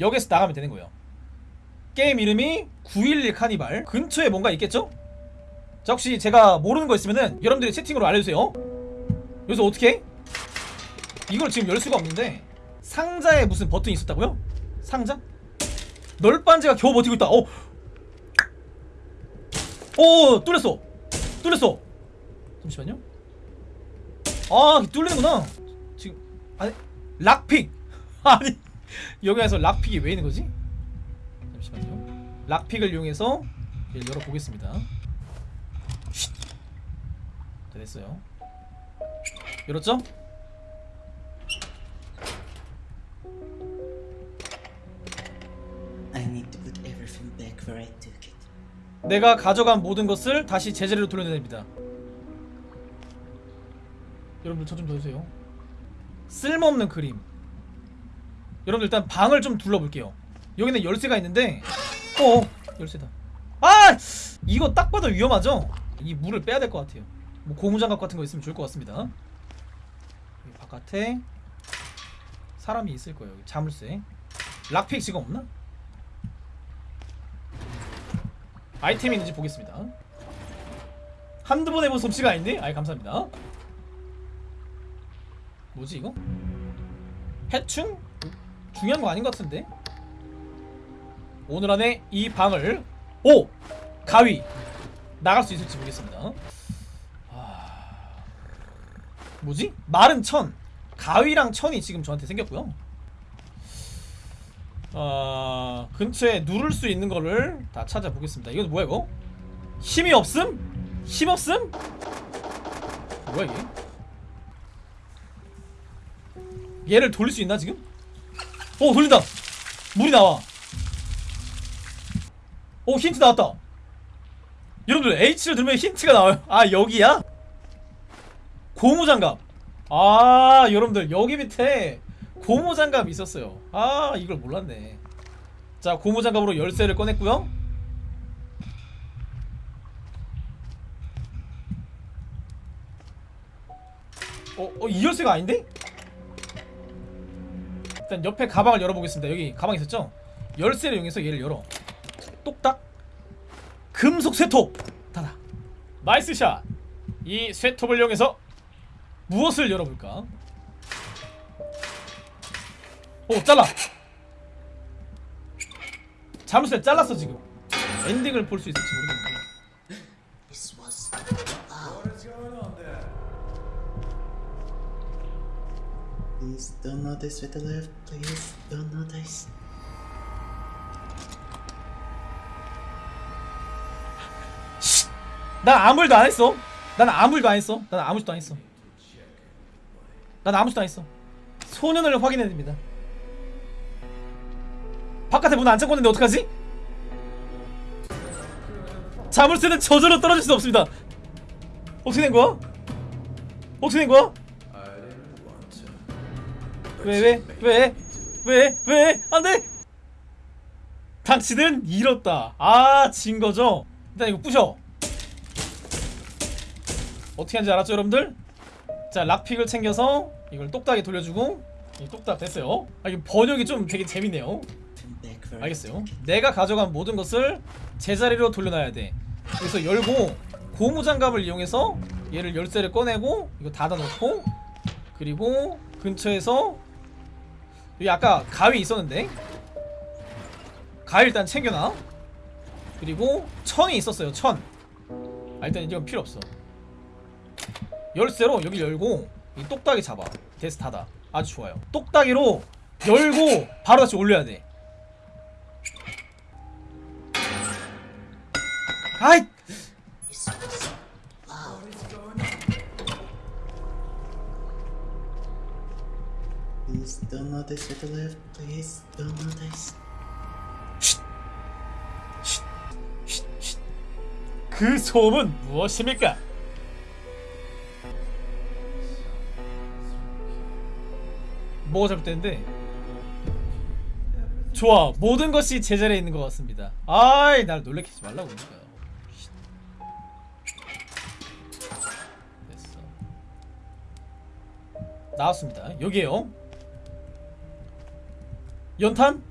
여기서 나가면 되는 거예요 게임 이름이 911 카니발 근처에 뭔가 있겠죠? 자 혹시 제가 모르는 거 있으면은 여러분들이 채팅으로 알려주세요 여기서 어떻게 해? 이걸 지금 열 수가 없는데 상자에 무슨 버튼이 있었다고요? 상자? 널빤지가 겨우 버티고 있다 어. 오 뚫렸어 뚫렸어 잠시만요 아 뚫리는구나 지금 아니 락픽 아니 여기에서 락픽이 왜 있는 거지? 잠시만요 락픽을 이용해서 열어보겠습니다 쉿. 자, 됐어요 열었죠? 내가 가져간 모든 것을 다시 제자리로 돌려내야 됩니다. 여러분들 저좀 도와주세요. 쓸모없는 그림. 여러분들 일단 방을 좀 둘러볼게요. 여기는 열쇠가 있는데, 어 열쇠다. 아 이거 딱 봐도 위험하죠? 이 물을 빼야 될 것 같아요. 뭐 고무장갑 같은 거 있으면 좋을 것 같습니다. 바깥에 사람이 있을 거예요. 자물쇠. 락픽 지금 없나? 아이템이 있는지 보겠습니다 한두 번 해본 솜씨가 아닌데? 아이 감사합니다 뭐지 이거? 해충? 중요한 거 아닌 것 같은데? 오늘 안에 이 방을 오! 가위! 나갈 수 있을지 보겠습니다 아... 뭐지? 마른 천 가위랑 천이 지금 저한테 생겼고요 어... 근처에 누를 수 있는 거를 다 찾아보겠습니다. 이건 뭐야 이거? 힘이 없음? 힘 없음? 뭐야 이게? 얘를 돌릴 수 있나 지금? 오 돌린다! 물이 나와. 오 힌트 나왔다. 여러분들 H를 누르면 힌트가 나와요. 아 여기야? 고무장갑. 아 여러분들 여기 밑에 고무장갑이 있었어요. 아 이걸 몰랐네. 자 고무장갑으로 열쇠를 꺼냈고요. 어, 어, 이 열쇠가 아닌데? 일단 옆에 가방을 열어보겠습니다. 여기 가방 있었죠? 열쇠를 이용해서 얘를 열어. 똑딱. 금속 쇠톱. 닫아. Nice shot 이 쇠톱을 이용해서 무엇을 열어볼까? 오 잘라. 자물쇠 잘랐어 지금. 엔딩을 볼 수 있을지 모르겠는 Please don't notice with the left. Please don't notice. 난 아무 일도 안 했어 난 아무 일도 안 했어 난 아무 일도 안 했어 난 아무 일도 안 했어 소년을 확인해야 됩니다 바깥에 문 안 잠궜는데 어떡하지? 자물쇠는 저절로 떨어질 수 없습니다 어떻게 된 거야? 어떻게 된 거야? 왜 왜? 왜? 왜? 왜? 안 돼! 당신은 잃었다 아 진 거죠? 일단 이거 부셔 어떻게 하는지 알았죠 여러분들? 자 락픽을 챙겨서 이걸 똑딱에 돌려주고 이 똑딱 됐어요 아 이거 번역이 좀 되게 재밌네요 알겠어요. 내가 가져간 모든 것을 제자리로 돌려놔야 돼 그래서 열고 고무장갑을 이용해서 얘를 열쇠를 꺼내고 이거 닫아놓고 그리고 근처에서 여기 아까 가위 있었는데? 가위 일단 챙겨놔. 그리고 천이 있었어요 천. 아, 일단 이건 필요 없어. 열쇠로 여기 열고 이 똑딱이 잡아. 데스 닫아. 아주 좋아요. 똑딱이로 열고 바로 다시 올려야 돼. 아이 Don't notice with the left. Please don't notice. 그 소음은 무엇입니까? 뭐가 잘못됐는데? 좋아 모든 것이 제자리에 있는 것 같습니다 아이 날 놀래키지 말라고 그러니까요 나왔습니다 여기에요 연탄?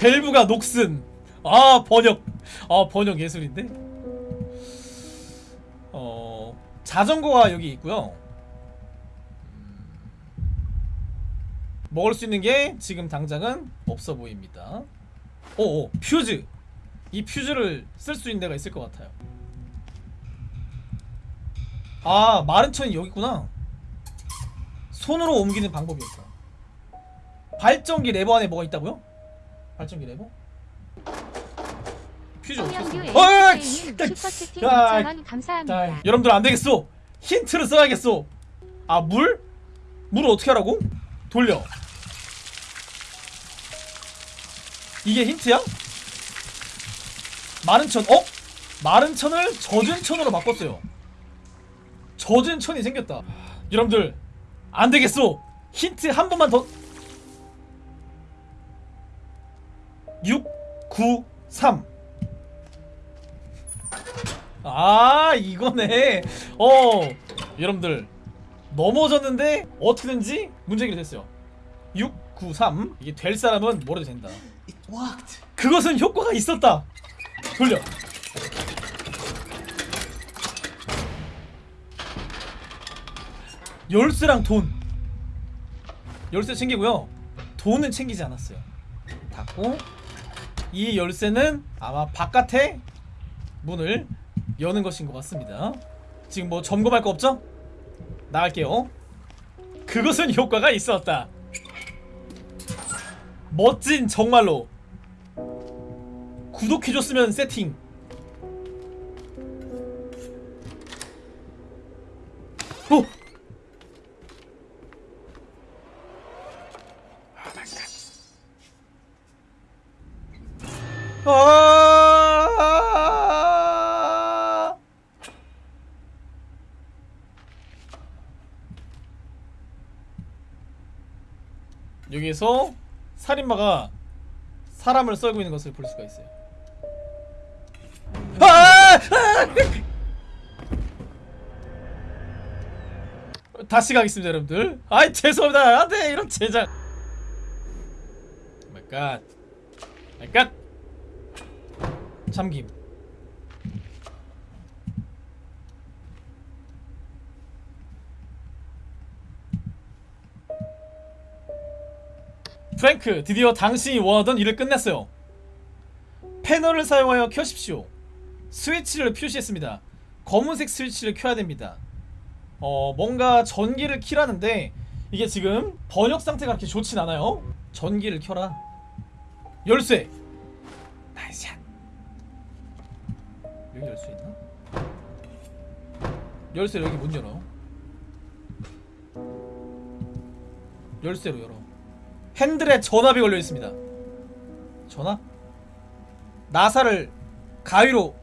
밸브가 녹슨. 아 번역. 아 번역 예술인데? 어 자전거가 여기 있고요. 음, 먹을 수 있는 게 지금 당장은 없어 보입니다. 오오 퓨즈. 이 퓨즈를 쓸 수 있는 데가 있을 것 같아요. 아 마른 천이 여기 있구나. 손으로 옮기는 방법이었어 발전기 레버 안에 뭐가 있다고요? 발전기 레버? 퓨즈 없었어 어이! AK님 딱- 슈퍼채팅 야, 2,000원 감사합니다. 자, 여러분들 안 되겠어. 힌트를 써야겠어. 아, 물? 물을 어떻게 하라고? 돌려. 이게 힌트야? 마른 천, 어? 마른 천을 젖은 천으로 바꿨어요. 젖은 천이 생겼다. 여러분들, 안 되겠어. 힌트 한 번만 더. 9, 3. 아 이거네. 어 여러분들. 넘어졌는데 어떻게든지 문제 해결됐어요. 6, 9, 3 이게 될 사람은 뭐래도 된다. It worked. 그것은 효과가 있었다. 돌려. 열쇠랑 돈. 열쇠 챙기고요. 돈은 챙기지 않았어요. 닫고 이 열쇠는 아마 바깥에 문을 여는 것인 것 같습니다. 지금 뭐 점검할 거 없죠? 나갈게요. 그것은 효과가 있었다. 멋진 정말로 구독해줬으면 세팅 아 여기에서 살인마가 사람을 썰고 있는 것을 볼 수가 있어요. 아! 아! 다시 가겠습니다, 여러분들. 아이 죄송합니다. 안돼 이런 제작. My God. My God. 잠김. 프랭크, 드디어 당신이 원하던 일을 끝냈어요. 패널을 사용하여 켜십시오. 스위치를 표시했습니다. 검은색 스위치를 켜야 됩니다. 어, 뭔가 전기를 키라는데 이게 지금 번역 상태가 그렇게 좋진 않아요. 전기를 켜라. 열쇠. 여기 열 수 있나? 열쇠 여기 문 열어. 열쇠로 열어. 핸들에 전압이 걸려 있습니다. 전압? 나사를 가위로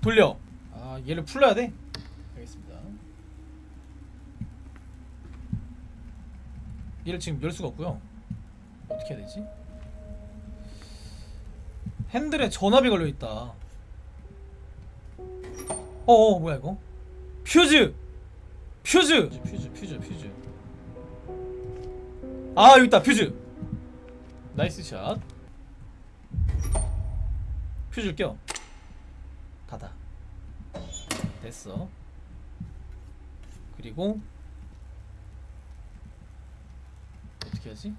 돌려. 아, 얘를 풀러야 돼? 알겠습니다. 얘를 지금 열 수가 없고요. 어떻게 해야 되지? 핸들에 전압이 걸려 있다. 어, 어 뭐야 이거? 퓨즈! 퓨즈! 퓨즈, 퓨즈, 퓨즈. 아 여기 있다 퓨즈 nice shot 퓨즈를 껴 닫아 됐어 그리고 어떻게 하지?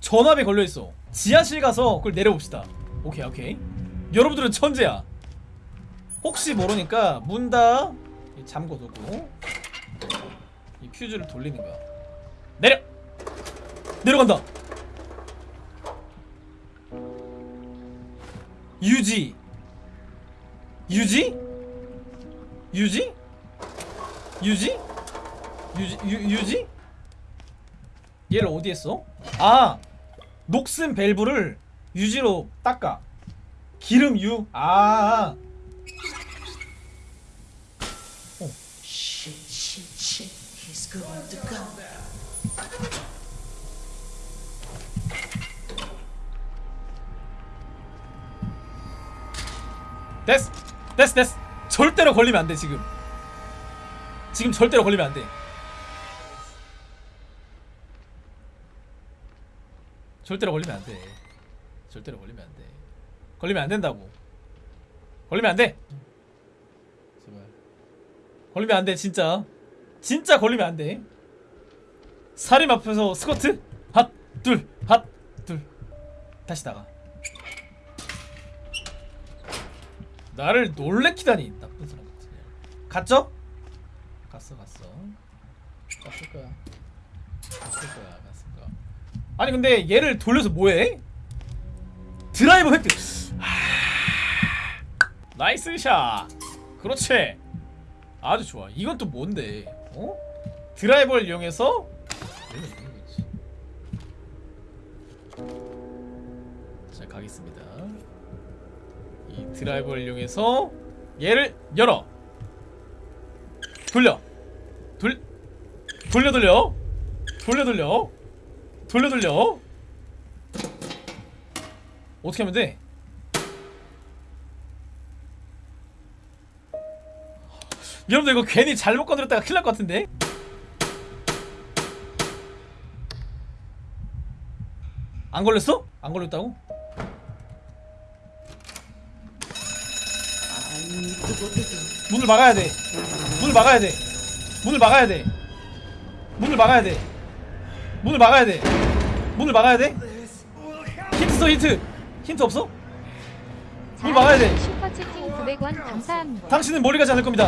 전압이 걸려있어 지하실 가서 그걸 내려봅시다 오케이 오케이 여러분들은 천재야 혹시 모르니까 문 다 잠궈두고 이 퓨즈를 돌리는 거야 내려! 내려간다. 유지. 유지? 유지? 유지? 유지? 유, 유지? 얘를 어디에 써? 아! 녹슨 밸브를 유지로 닦아. 기름 유. 아. Come. 됐어. 됐어, 됐어. 절대로 걸리면 안 돼, 지금. 지금 절대로 걸리면 안 돼. 절대로 걸리면 안 돼. 절대로 걸리면 안돼 걸리면 안 된다고 걸리면 안돼 제발 걸리면 안돼 진짜 진짜 걸리면 안돼. 살인 앞에서 스쿼트? 핫둘 핫 둘. 다시 나가. 나를 놀래키다니 나쁜 사람 같은 년. 갔죠? 갔어 갔어. 갔을 거야. 갔을 거야 갔을 거야. 아니 근데 얘를 돌려서 뭐해? 드라이버 획득. 하... nice shot. 그렇지. 아주 좋아. 이건 또 뭔데 어? 드라이버를 이용해서. 자 가겠습니다 이 드라이버를 이용해서 얘를 열어 돌려 돌 돌려 돌려 돌려 돌려 돌려 돌려 어떻게 하면 돼? 여러분들 이거 괜히 잘못 건드렸다가 큰일 날 것 같은데? 안 걸렸어? 안 걸렸다고? 문을 막아야 돼. 문을 막아야 돼. 문을 막아야 돼. 문을 막아야 돼. 문을 막아야 돼. 문을 막아야 돼. 힌트 써 힌트. 힌트 없어? 문 막아야 돼. 슈퍼채팅 900원 감사합니다. 당신은 머리 가지 않을 겁니다.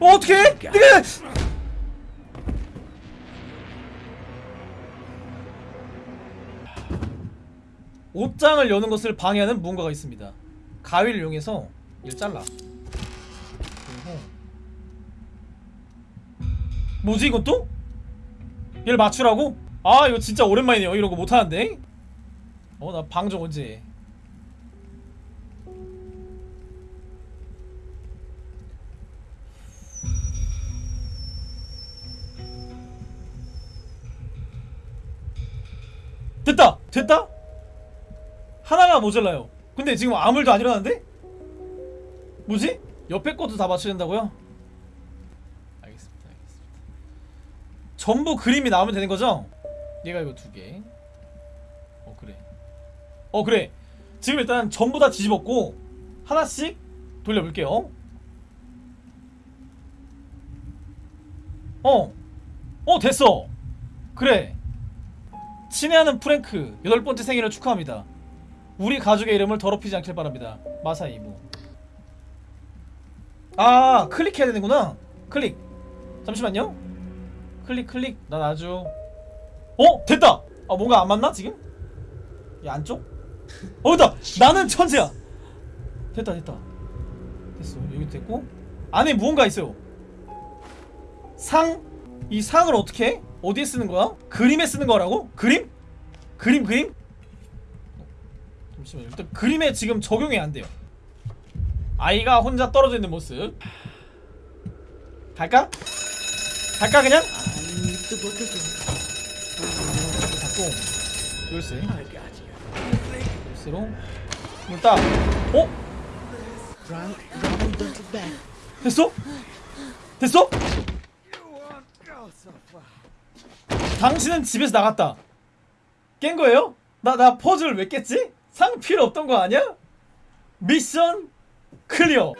어 어떻게? 내가 옷장을 여는 것을 방해하는 무언가가 있습니다. 가위를 이용해서 얘를 잘라. 그리고 뭐지 또? 얘를 맞추라고? 아 이거 진짜 오랜만이네요. 이런 거 못하는데. 어 나 방정 언제? 됐다! 됐다? 하나가 모자라요 근데 지금 아무 일도 안 일어났는데? 뭐지? 옆에 것도 다 맞춰야 된다고요? 알겠습니다 알겠습니다 전부 그림이 나오면 되는 거죠? 얘가 이거 두개 어 그래 어 그래 지금 일단 전부 다 뒤집었고 하나씩 돌려볼게요 어! 어 됐어 그래 친애하는 프랭크 여덟 번째 생일을 축하합니다. 우리 가족의 이름을 더럽히지 않길 바랍니다. 마사 이모. 아 클릭해야 되는구나. 클릭. 잠시만요. 클릭 클릭. 난 아주. 어 됐다. 아 뭔가 안 맞나 지금? 이 안쪽? 어 됐다. 나는 천재야. 됐다 됐다. 됐어 여기 됐고 안에 무언가 있어요. 상. 이 상을 어떻게 해? 어디에 쓰는 거야? 그림에 쓰는 거라고? 그림? 그림 그림? 어, 잠시만요 일단 그림에 지금 적용이 안 돼요 아이가 혼자 떨어져 있는 모습 갈까? 갈까 그냥? 닫고 열쇠 열쇠로 딱 어? 됐어? 됐어? 당신은 집에서 나갔다. 깬 거예요? 나, 나 퍼즐 왜 깼지? 상 필요 없던 거 아니야? 미션 클리어.